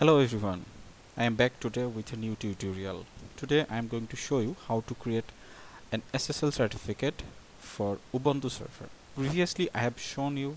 Hello everyone, I am back today with a new tutorial. Today I am going to show you how to create an SSL certificate for Ubuntu server. Previously I have shown you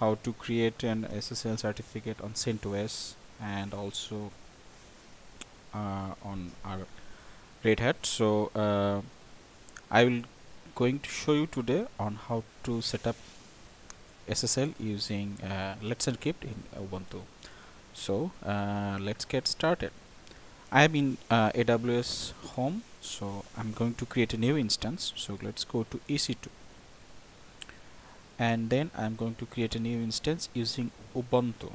how to create an SSL certificate on CentOS and also uh, on our Red Hat. So uh, I will going to show you today on how to set up SSL using uh, Let's Encrypt in Ubuntu so uh, let's get started. I'm in uh, AWS home so I'm going to create a new instance. So let's go to EC2 and then I'm going to create a new instance using Ubuntu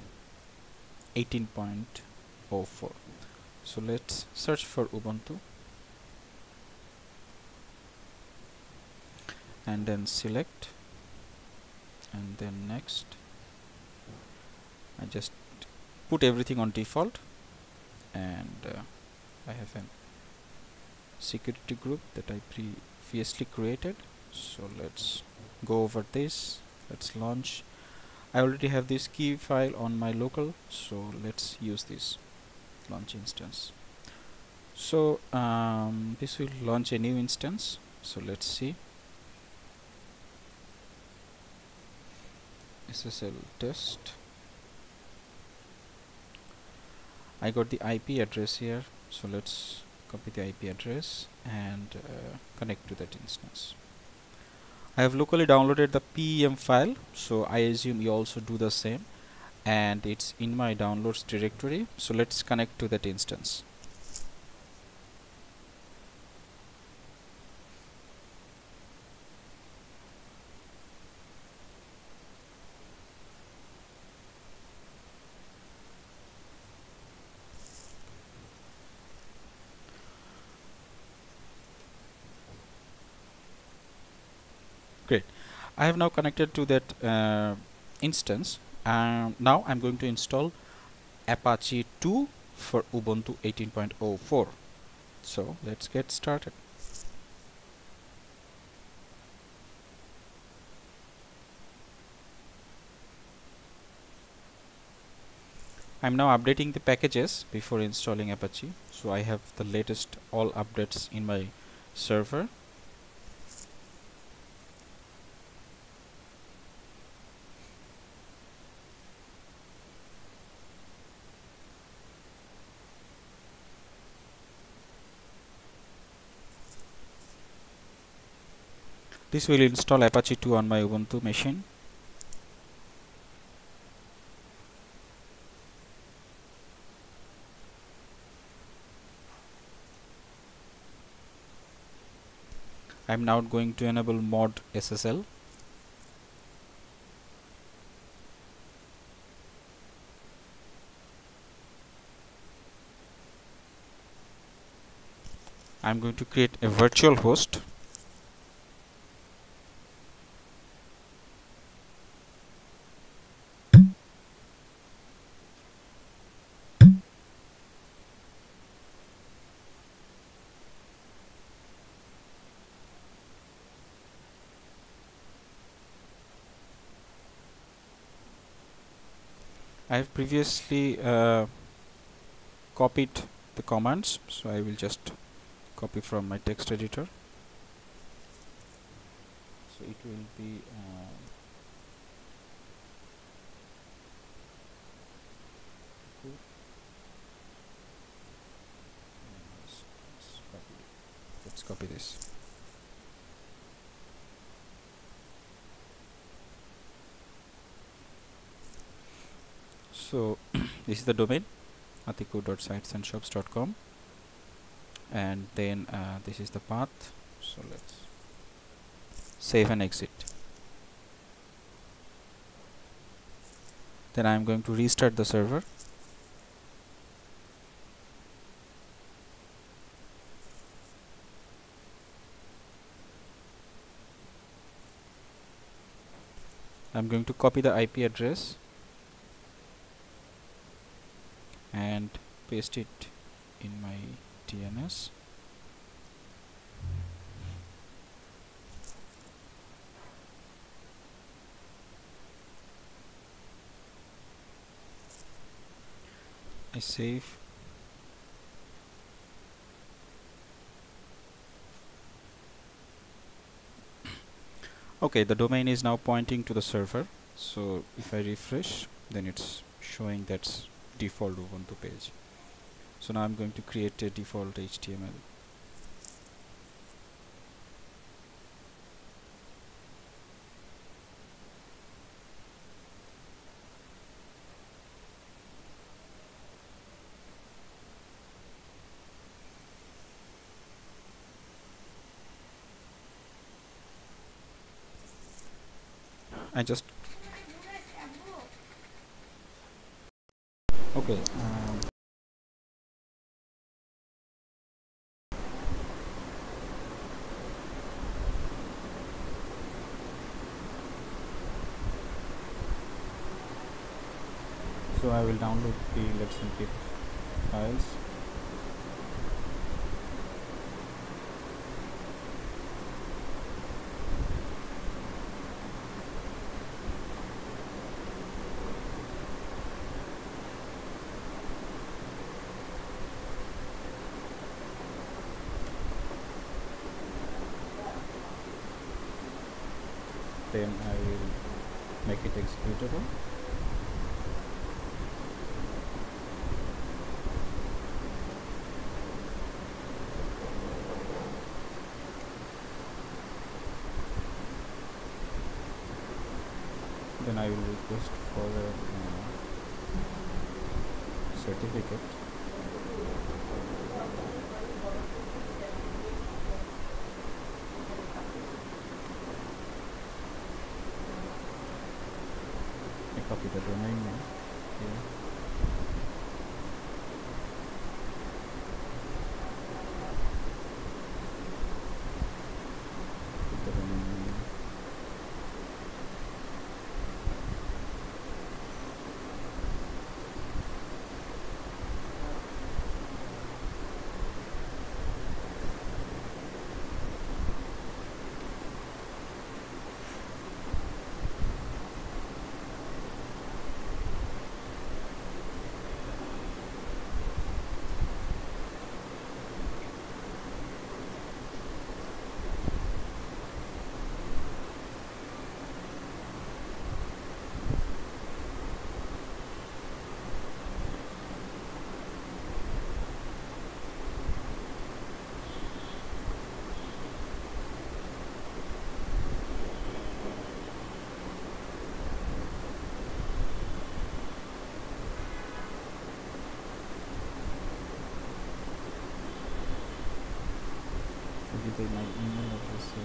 18.04 so let's search for Ubuntu. And then select. And then next. I just put everything on default and uh, I have a security group that I previously created. So let's go over this. Let's launch. I already have this key file on my local so let's use this launch instance. So um, this will launch a new instance. So let's see. SSL test I got the IP address here so let's copy the IP address and uh, connect to that instance. I have locally downloaded the PEM file so I assume you also do the same. And it's in my downloads directory so let's connect to that instance I have now connected to that uh, instance. And now I'm going to install Apache 2 for Ubuntu 18.04 so let's get started. I'm now updating the packages before installing Apache. So I have the latest all updates in my server This will install Apache 2 on my Ubuntu machine. I'm now going to enable mod SSL. I'm going to create a virtual host I have previously uh, copied the commands so I will just copy from my text editor. So it will be uh, let's copy this so this is the domain atiku.sitesandshops.com and then uh, this is the path. So let's save and exit. Then I'm going to restart the server. I'm going to copy the IP address and paste it in my DNS I save. Okay the domain is now pointing to the server. So if I refresh then it's showing that's default Ubuntu page. So now I'm going to create a default HTML I just okay um, so I will download the let's encrypt files then I will make it executable. Then I will request for a uh, certificate I copy the domain name here put the domain name I'll give you my email address here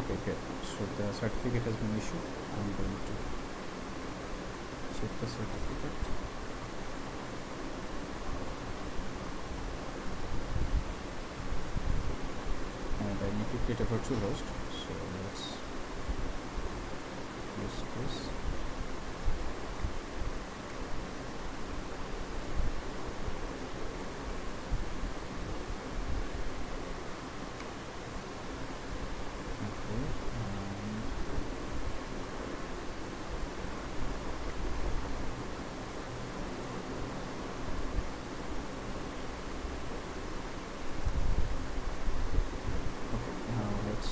okay good so the certificate has been issued. I'm going to check the certificate. And i need to create a virtual host so let's use this okay um, okay now let's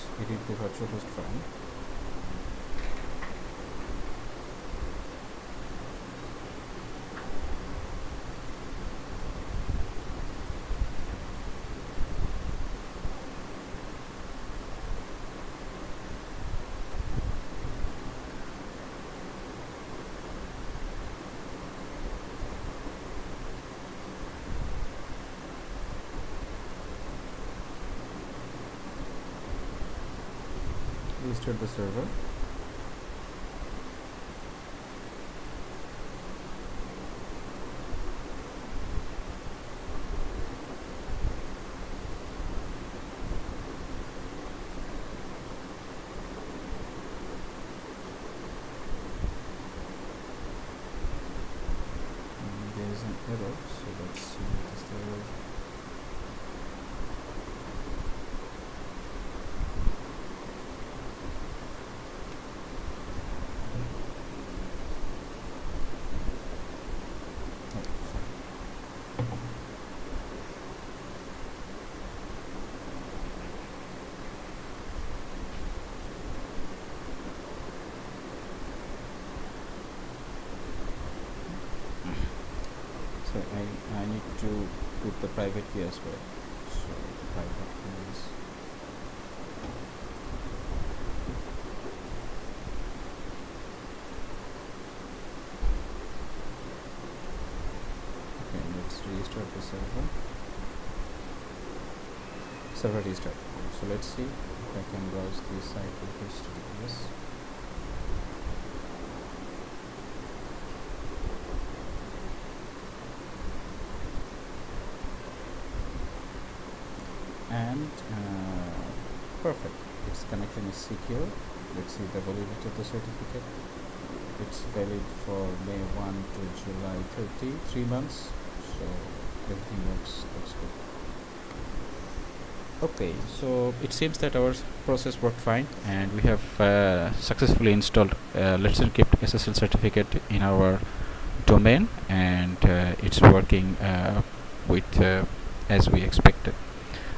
edit the virtual restart the server error so let's see what is the error so I, need to put the private key as well. So the private key is okay let's restart the server. Server restart so let's see if I can browse the site with HTTPS and uh, perfect. Its connection is secure. Let's see the validity of the certificate. It's valid for May 1 to July 30 three months. So everything works looks good. Okay so it seems that our process worked fine and we have uh, successfully installed uh, Let's Encrypt SSL certificate in our domain and uh, it's working uh, with uh, as we expected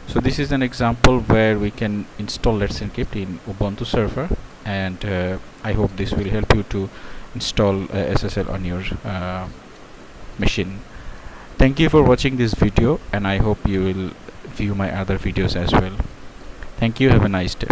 so this is an example where we can install Let's Encrypt in Ubuntu server and uh, I hope this will help you to install uh, SSL on your uh, machine. Thank you for watching this video and I hope you will view my other videos as well. Thank you. Have a nice day